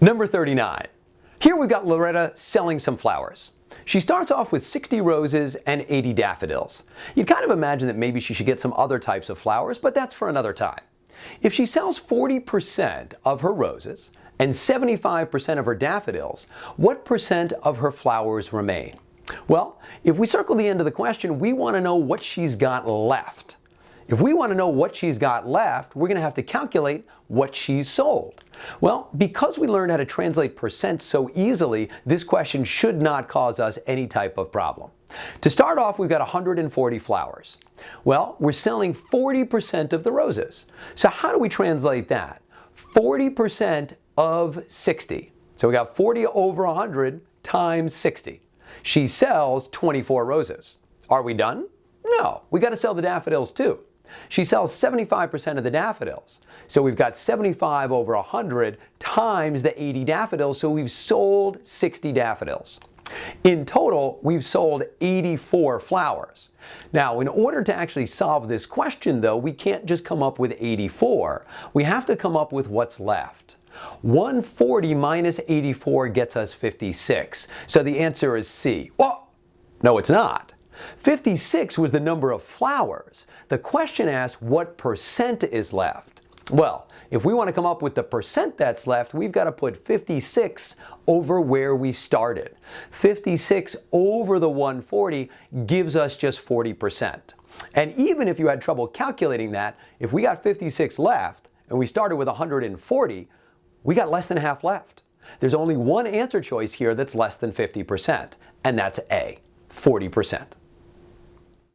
Number 39. Here we've got Loretta selling some flowers. She starts off with 60 roses and 80 daffodils. You'd kind of imagine that maybe she should get some other types of flowers, but that's for another time. If she sells 40% of her roses and 75% of her daffodils, what percent of her flowers remain? Well, if we circle the end of the question, we want to know what she's got left. If we want to know what she's got left, we're going to have to calculate what she's sold. Well, because we learned how to translate percent so easily, this question should not cause us any type of problem. To start off, we've got 140 flowers. Well, we're selling 40% of the roses. So how do we translate that? 40% of 60. So we got 40 over 100 times 60. She sells 24 roses. Are we done? No, we got to sell the daffodils too. She sells 75% of the daffodils. So we've got 75 over 100 times the 80 daffodils, so we've sold 60 daffodils. In total, we've sold 84 flowers. Now, in order to actually solve this question, though, we can't just come up with 84. We have to come up with what's left. 140 minus 84 gets us 56. So the answer is C. Well, no, it's not. 56 was the number of flowers. The question asked what percent is left. Well, if we want to come up with the percent that's left, we've got to put 56 over where we started. 56 over the 140 gives us just 40%. And even if you had trouble calculating that, if we got 56 left and we started with 140, we got less than half left. There's only one answer choice here that's less than 50%, and that's A, 40%.